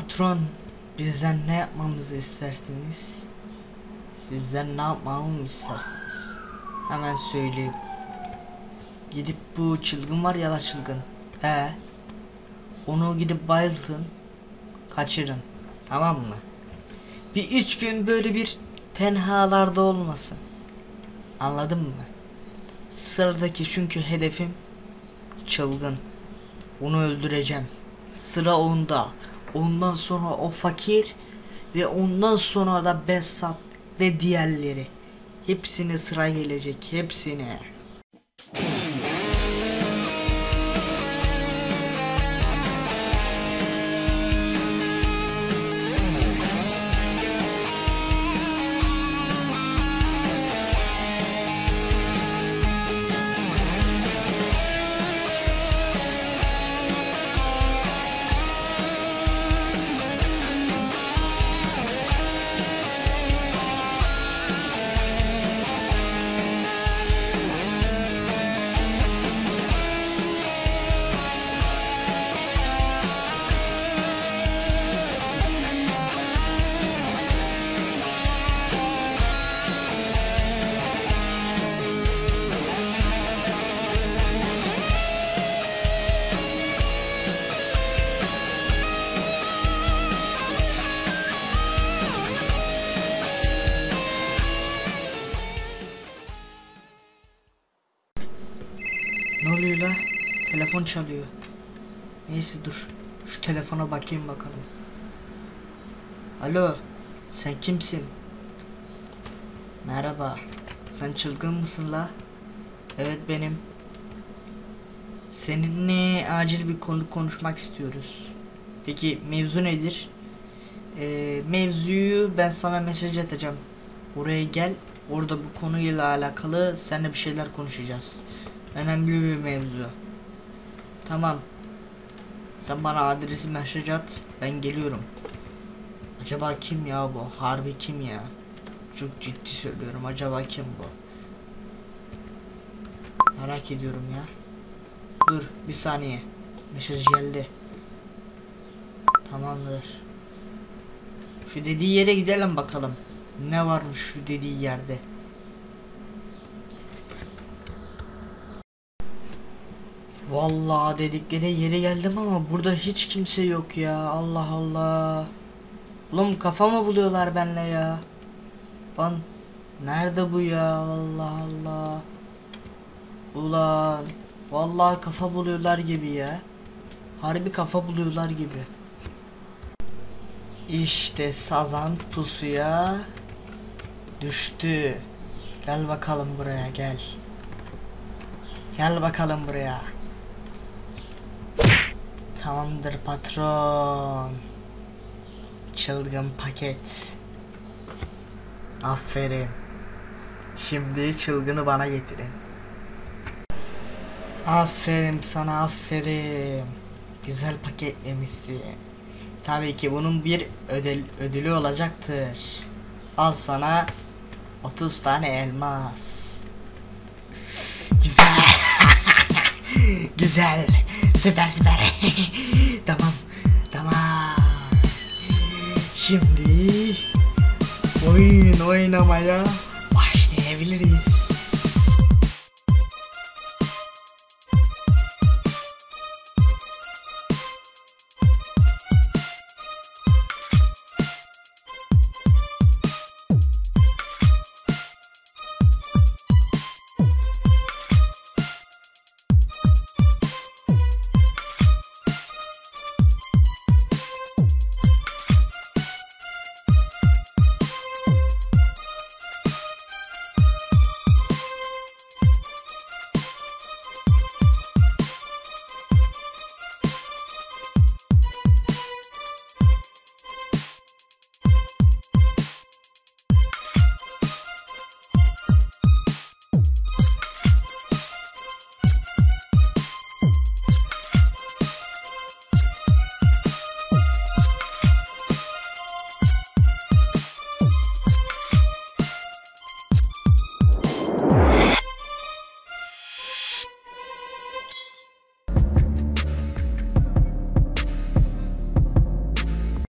Patron bizden ne yapmamızı istersiniz? Sizden ne yapmamı istersiniz? Hemen söyleyeyim. Gidip bu çılgın var ya la çılgın. He. Onu gidip bayıltın. Kaçırın. Tamam mı? Bir üç gün böyle bir tenhalarda olmasın. Anladın mı? Sıradaki çünkü hedefim çılgın. Onu öldüreceğim. Sıra onda. Ondan sonra o fakir ve ondan sonra da Besat ve diğerleri. Hepsine sıra gelecek. Hepsine. Telefon çalıyor. Neyse dur. Şu telefona bakayım bakalım. Alo. Sen kimsin? Merhaba. Sen çılgın mısın la? Evet benim. Seninle acil bir konu konuşmak istiyoruz. Peki mevzu nedir? Ee, mevzuyu ben sana mesaj atacağım. Oraya gel. Orada bu konuyla alakalı seninle bir şeyler konuşacağız. Önemli bir mevzu. Tamam. Sen bana adresi mesaj at. Ben geliyorum. Acaba kim ya bu? Harbi kim ya? Çok ciddi söylüyorum. Acaba kim bu? Merak ediyorum ya. Dur bir saniye. Mesaj geldi. Tamamdır. Şu dediği yere gidelim bakalım. Ne varmış şu dediği yerde. Vallahi dedikleri yere geldim ama burada hiç kimse yok ya. Allah Allah. Oğlum kafa mı buluyorlar benle ya? Lan nerede bu ya? Allah Allah. Ulan vallahi kafa buluyorlar gibi ya. Harbi kafa buluyorlar gibi. İşte sazan pusuya düştü. Gel bakalım buraya gel. Gel bakalım buraya. Tamamdır patron. Çılgın paket. Aferin. Şimdi çılgını bana getirin. Aferin sana aferin. Güzel paketlemişsin. Tabii ki bunun bir ödül, ödülü olacaktır. Al sana 30 tane elmas. Güzel. Süper süper. tamam. Tamam. Şimdi oyun oynamaya başlayabiliriz.